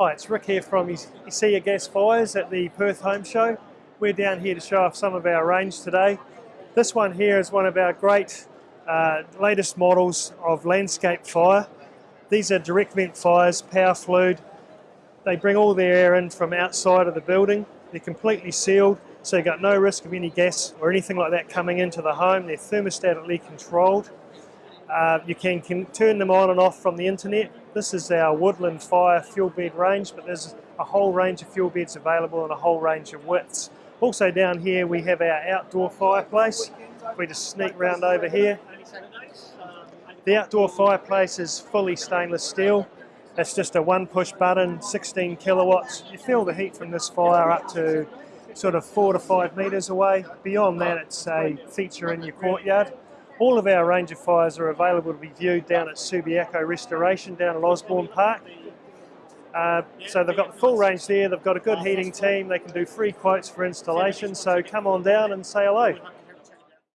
Hi, it's Rick here from Escea Gas Fires at the Perth Home Show. We're down here to show off some of our range today. This one here is one of our great uh, latest models of landscape fire. These are direct vent fires, power flued. They bring all their air in from outside of the building. They're completely sealed, so you've got no risk of any gas or anything like that coming into the home. They're thermostatically controlled. Uh, you can, can, turn them on and off from the internet. This is our woodland fire fuel bed range, but there's a whole range of fuel beds available and a whole range of widths. Also down here we have our outdoor fireplace. We just sneak round over here. The outdoor fireplace is fully stainless steel. It's just a one push button, 16 kilowatts. You feel the heat from this fire up to sort of four to five metres away. Beyond that it's a feature in your courtyard. All of our range of fires are available to be viewed down at Subiaco Restoration down at Osborne Park. Uh, so they've got the full range there, they've got a good heating team, they can do free quotes for installation, so come on down and say hello.